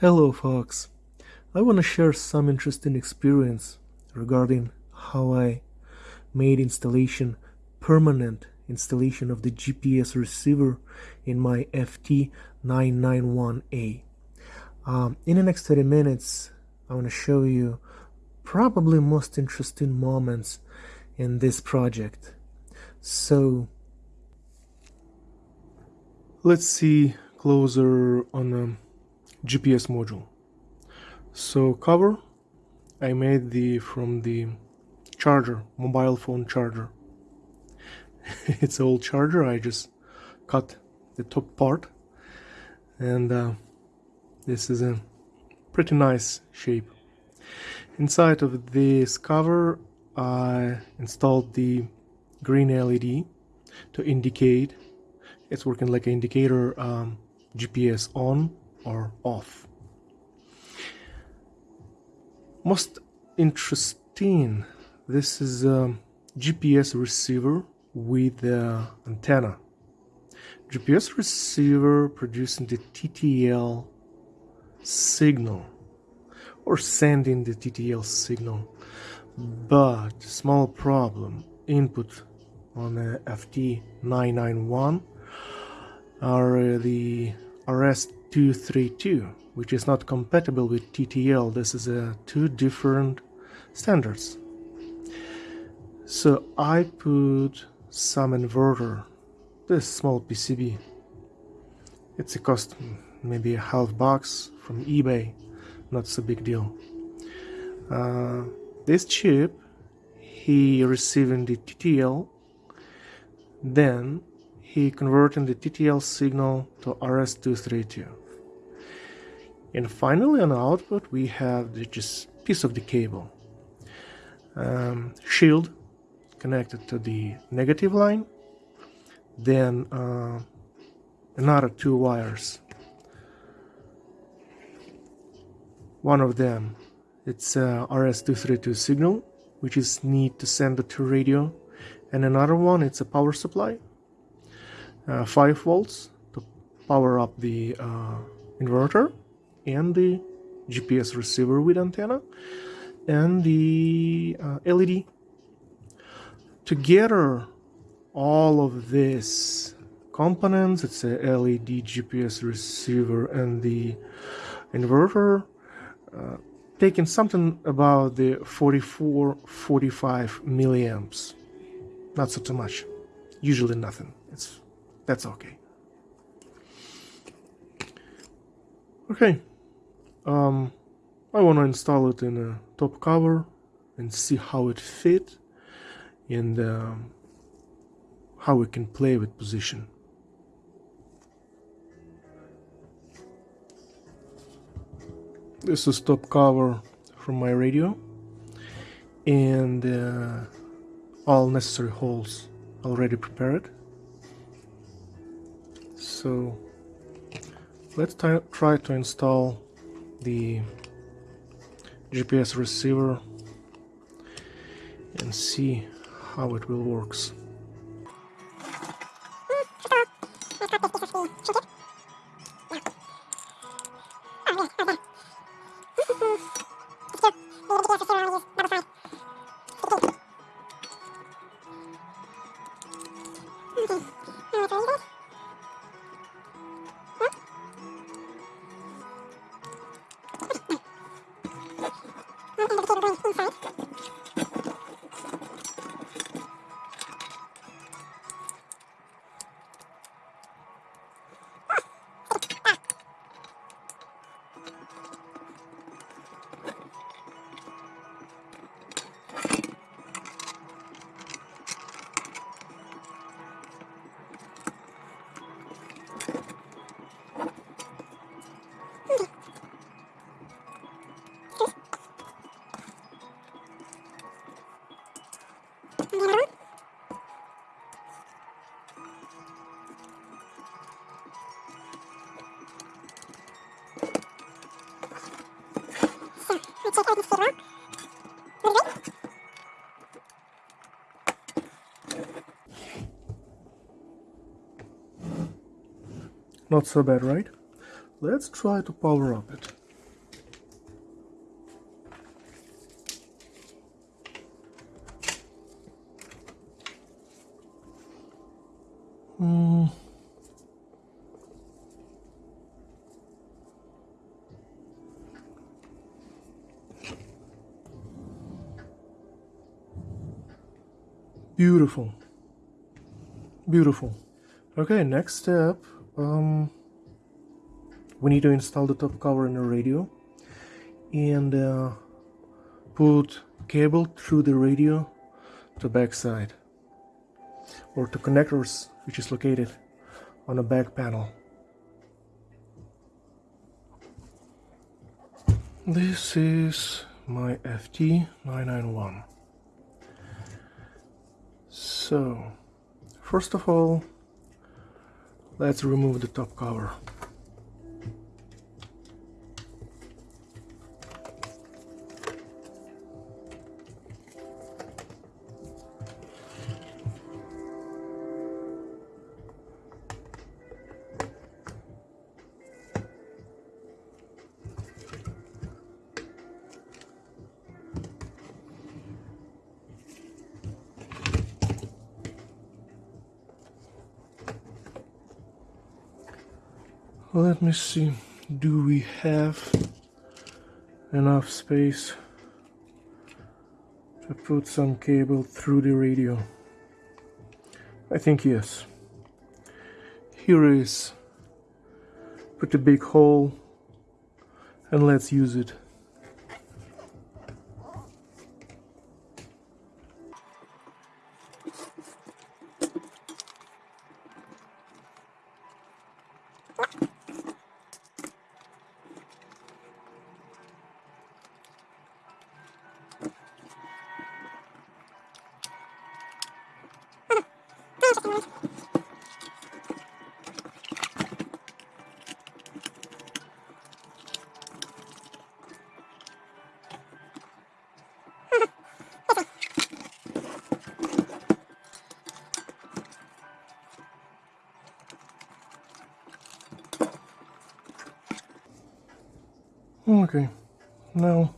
Hello folks, I want to share some interesting experience regarding how I made installation permanent installation of the GPS receiver in my FT991A. Um, in the next 30 minutes I want to show you probably most interesting moments in this project. So let's see closer on the GPS module. So cover I made the from the charger, mobile phone charger. it's old charger, I just cut the top part and uh, this is a pretty nice shape. Inside of this cover I installed the green LED to indicate it's working like an indicator um, GPS on or off. Most interesting, this is a GPS receiver with the antenna. GPS receiver producing the TTL signal or sending the TTL signal but small problem input on the FT991 are the RS232 which is not compatible with TTL this is a two different standards. So I put some inverter this small PCB it's a cost maybe a half box from eBay not so big deal. Uh, this chip he receiving the TTL then he converting the TTL signal to RS232 and finally on output we have the just piece of the cable. Um, shield connected to the negative line. Then uh, another two wires. One of them it's a RS232 signal which is need to send it to radio. And another one it's a power supply uh, 5 volts to power up the uh, inverter and the GPS receiver with antenna and the uh, LED together all of this components it's a LED GPS receiver and the inverter uh, taking something about the 44 45 milliamps. Not so too much. Usually nothing. It's that's okay. Okay um, I want to install it in a top cover and see how it fit and um, how we can play with position This is top cover from my radio and uh, all necessary holes already prepared. So let's try to install the GPS receiver and see how it will works. check. Not so bad, right? Let's try to power up it. Hmm. Beautiful. Beautiful. Okay, next step. Um, we need to install the top cover in the radio and uh, put cable through the radio to backside or to connectors which is located on the back panel. This is my FT991. So, first of all, let's remove the top cover. Let me see. Do we have enough space to put some cable through the radio? I think yes. Here is put a big hole and let's use it. Okay, now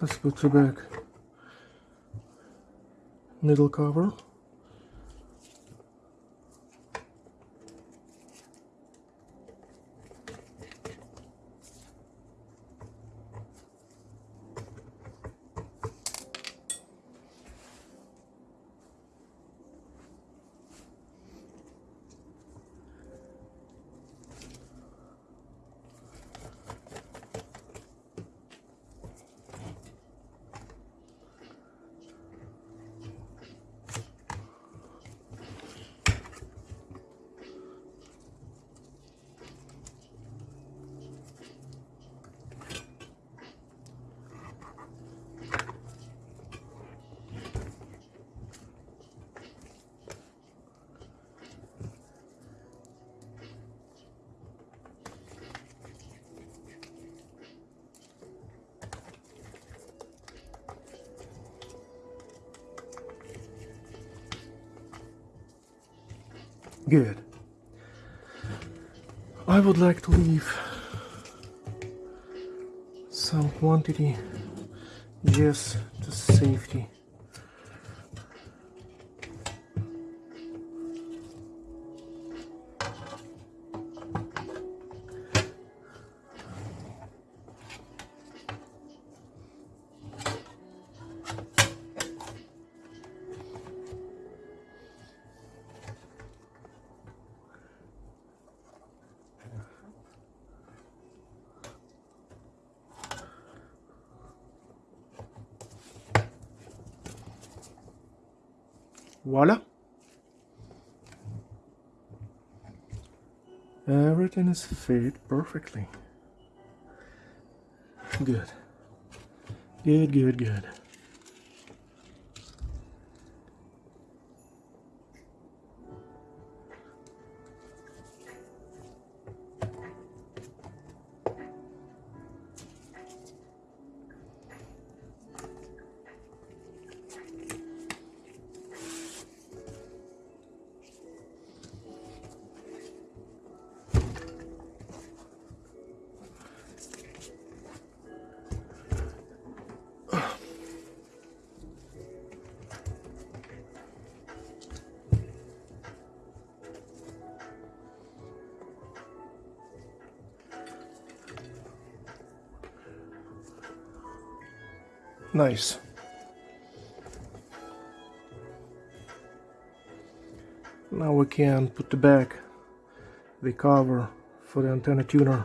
let's put the back. Middle cover. Good. I would like to leave some quantity just to safety. Voila. Everything is fit perfectly. Good. Good, good, good. Nice. Now we can put the back the cover for the antenna tuner.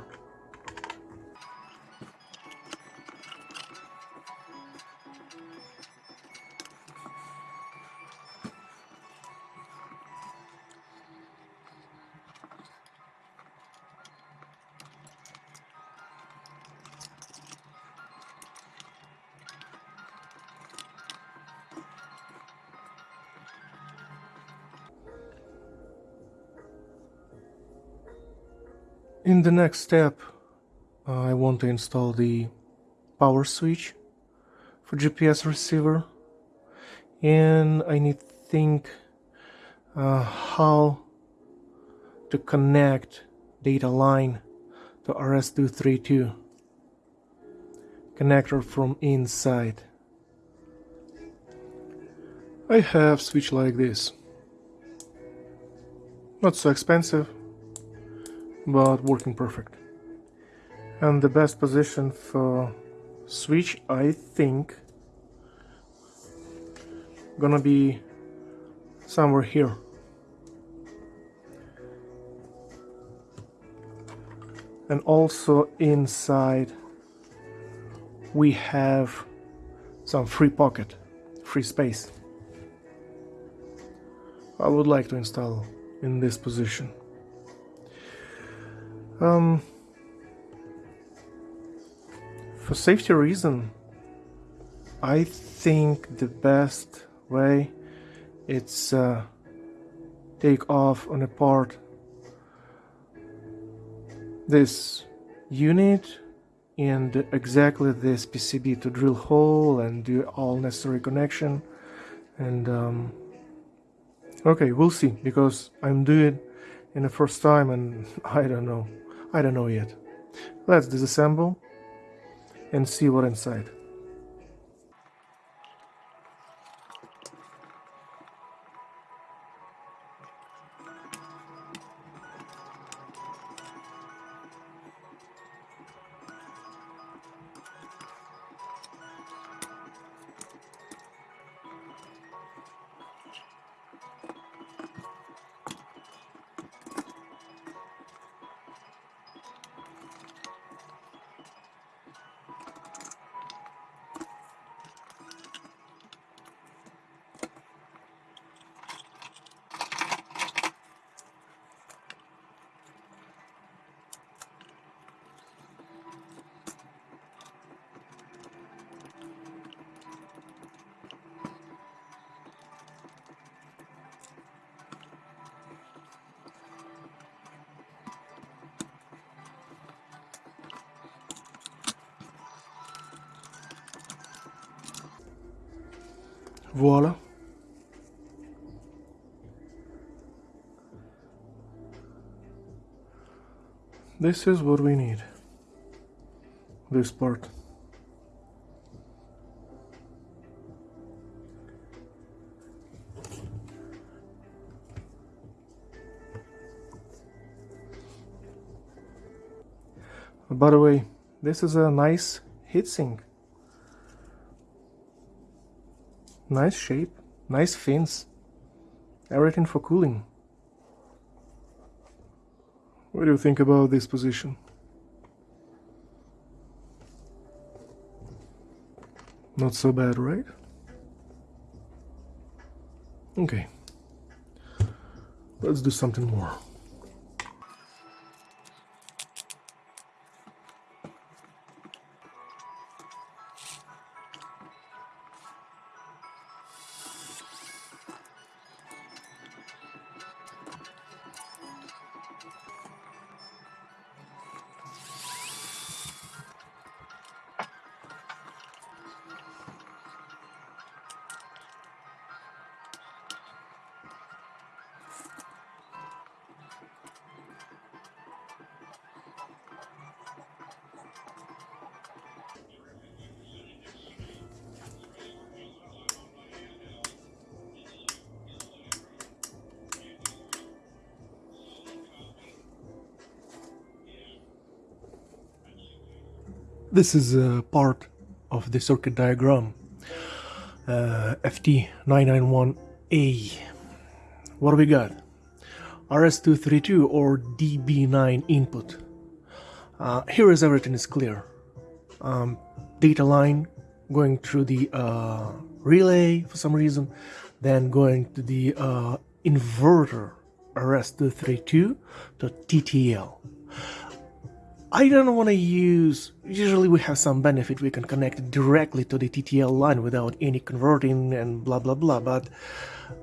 In the next step, I want to install the power switch for GPS receiver and I need to think uh, how to connect data line to RS-232 connector from inside. I have switch like this. Not so expensive, but working perfect. And the best position for switch, I think, gonna be somewhere here. And also inside we have some free pocket, free space. I would like to install in this position. Um, for safety reason, I think the best way it's uh, take off on a part this unit and exactly this PCB to drill hole and do all necessary connection. And um, okay we'll see because I'm doing in the first time and I don't know I don't know yet. Let's disassemble and see what inside. Voila. This is what we need. This part. By the way, this is a nice heatsink. Nice shape, nice fins, everything for cooling. What do you think about this position? Not so bad, right? Okay. Let's do something more. This is a part of the circuit diagram uh, FT991A. What do we got? RS232 or DB9 input. Uh, here is everything is clear. Um, data line going through the uh, relay for some reason, then going to the uh, inverter RS232 to TTL. I don't want to use, usually we have some benefit, we can connect directly to the TTL line without any converting and blah blah blah, but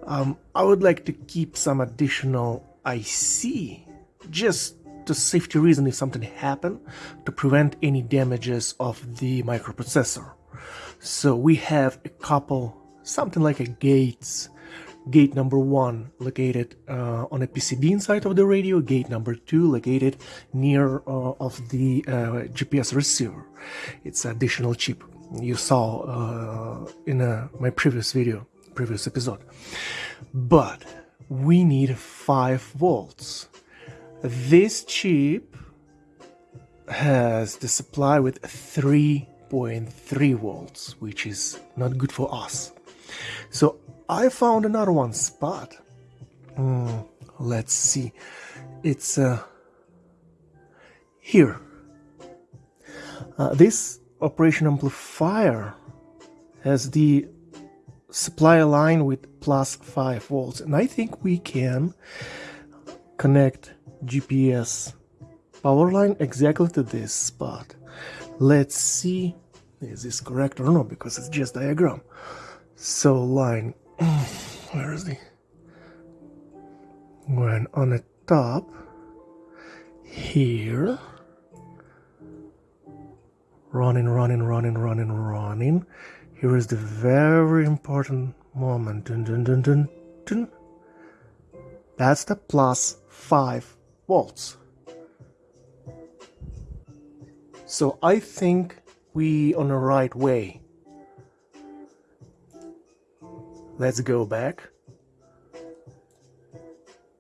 um, I would like to keep some additional IC, just to safety reason if something happen, to prevent any damages of the microprocessor. So we have a couple, something like a gates gate number one located uh, on a PCB inside of the radio, gate number two located near uh, of the uh, GPS receiver. It's additional chip you saw uh, in uh, my previous video, previous episode. But we need 5 volts. This chip has the supply with 3.3 volts, which is not good for us. So I found another one spot. Mm, let's see. It's uh, here. Uh, this operation amplifier has the supply line with plus 5 volts and I think we can connect GPS power line exactly to this spot. Let's see is this correct or not because it's just diagram. So line where is he? When on the top here, running, running, running, running, running. Here is the very important moment. Dun, dun, dun, dun, dun. That's the plus 5 volts. So I think we on the right way. Let's go back.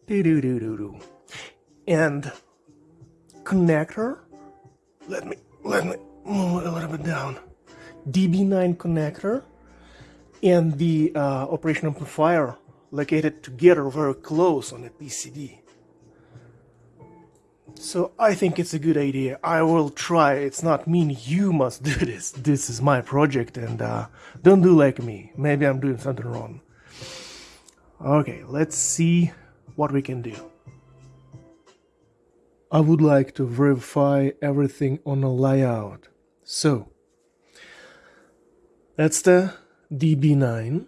Do do do do do. And connector. Let me let me move a little bit down. DB9 connector and the uh, operation amplifier located together very close on the PCB. So I think it's a good idea. I will try. It's not mean you must do this. This is my project and uh, don't do like me. Maybe I'm doing something wrong. Okay, let's see what we can do. I would like to verify everything on a layout. So, that's the DB9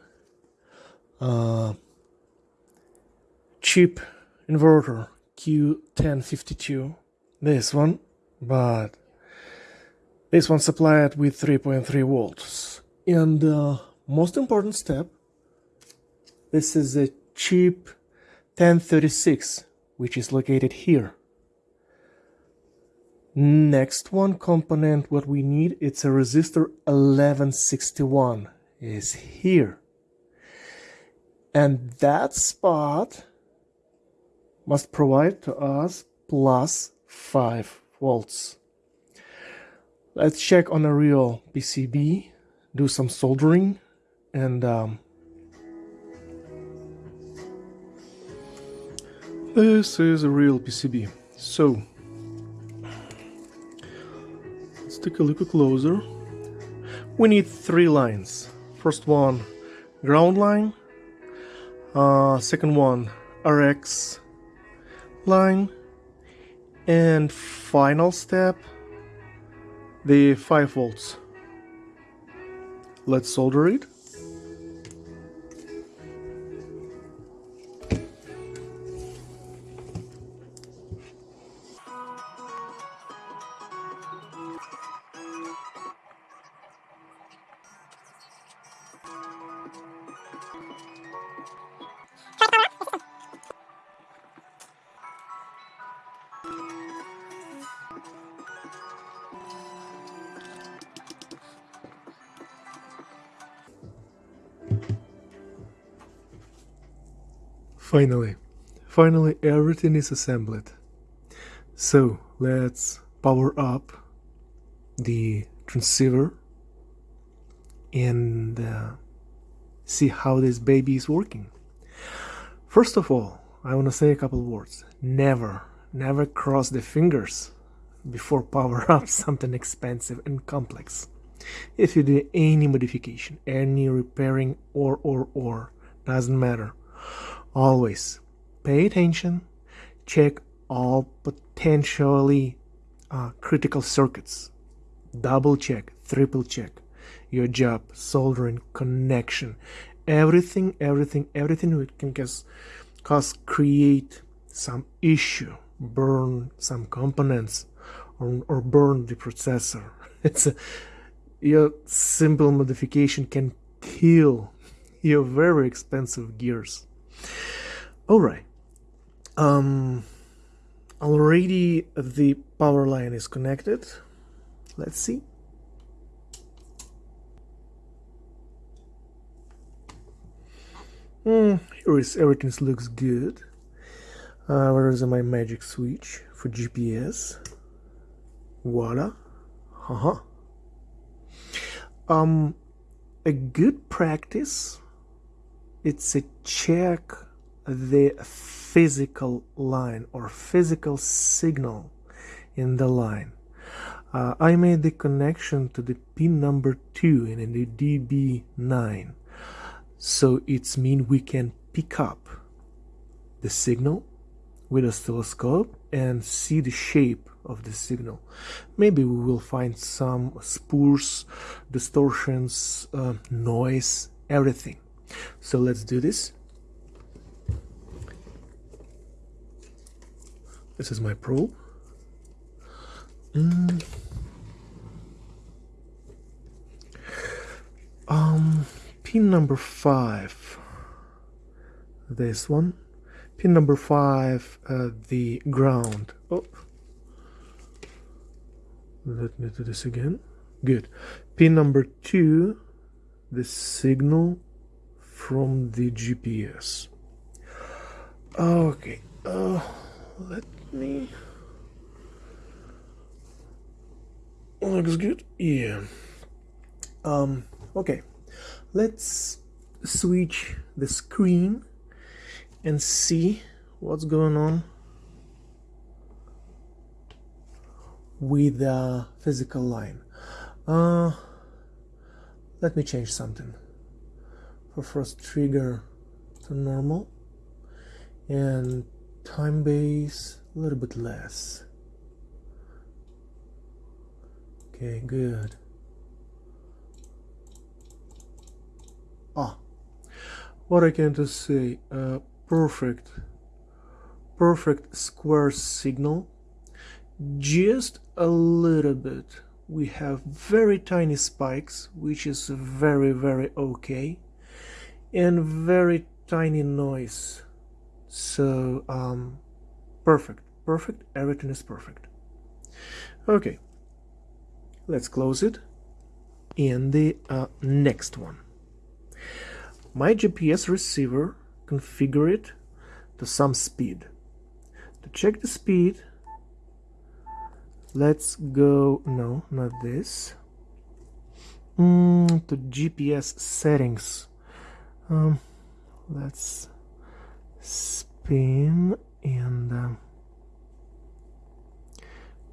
uh, chip inverter Q1052 this one? But this one supplied with 3.3 volts. And uh, most important step this is a cheap 1036 which is located here. Next one component what we need it's a resistor 1161 is here. And that spot must provide to us plus 5 volts. Let's check on a real PCB, do some soldering, and um, this is a real PCB. So, let's take a look closer. We need three lines. First one, ground line. Uh, second one, RX line and final step the 5 volts. Let's solder it Finally, finally everything is assembled. So let's power up the transceiver and uh, see how this baby is working. First of all, I want to say a couple words. Never, never cross the fingers before power up something expensive and complex. If you do any modification, any repairing or or or, doesn't matter. Always pay attention, check all potentially uh, critical circuits. Double check, triple check your job, soldering, connection, everything, everything, everything that can cause, cause create some issue, burn some components, or, or burn the processor. It's a, your simple modification can kill your very expensive gears. All right. Um, already the power line is connected. Let's see. Mm, here is everything looks good. Uh, where is my magic switch for GPS? Voila. Haha. Um, a good practice. It's a check the physical line or physical signal in the line. Uh, I made the connection to the pin number 2 in the DB9 so it's mean we can pick up the signal with a oscilloscope and see the shape of the signal. Maybe we will find some spurs, distortions, uh, noise, everything. So let's do this. This is my probe. Mm. Um, pin number five. This one. Pin number five, uh, the ground. Oh, let me do this again. Good. Pin number two, the signal from the GPS. Okay. Uh, let me looks good yeah um okay let's switch the screen and see what's going on with the physical line uh let me change something for first trigger to normal and time base a little bit less. Okay good. Ah what I can to say uh, perfect perfect square signal. Just a little bit. We have very tiny spikes which is very very okay and very tiny noise. So um, perfect. Perfect. Everything is perfect. Okay. Let's close it. And the uh, next one. My GPS receiver configure it to some speed. To check the speed let's go no not this. Mm, to GPS settings um, let's spin and um,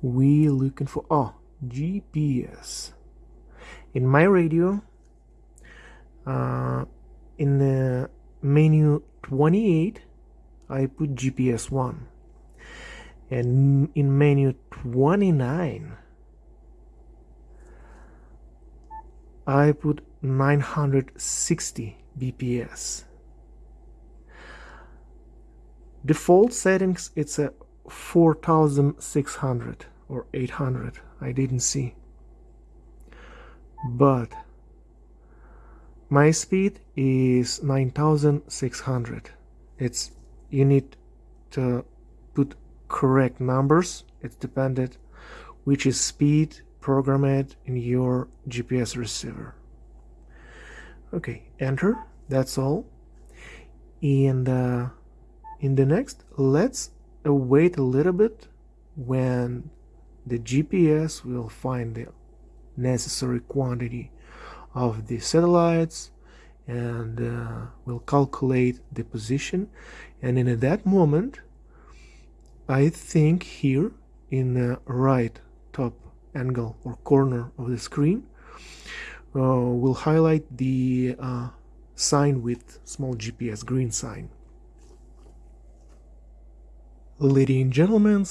we looking for oh GPS in my radio uh, in the menu 28 I put GPS 1 and in menu 29 I put 960 BPS default settings it's a 4600 or 800 I didn't see. But my speed is 9600 it's you need to put correct numbers. It's dependent which is speed programmed in your GPS receiver. Okay enter that's all. And uh, in the next let's wait a little bit when the GPS will find the necessary quantity of the satellites and uh, will calculate the position. And in that moment I think here in the right top angle or corner of the screen uh, will highlight the uh, sign with small GPS green sign. Ladies and gentlemen,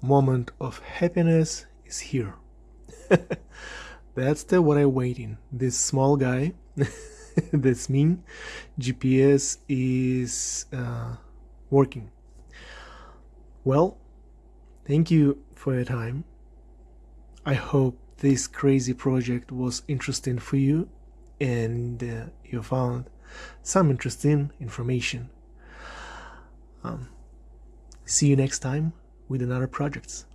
moment of happiness is here. That's the what I'm waiting. This small guy, that's me, GPS is uh, working. Well, thank you for your time. I hope this crazy project was interesting for you and uh, you found some interesting information. Um, see you next time with another projects.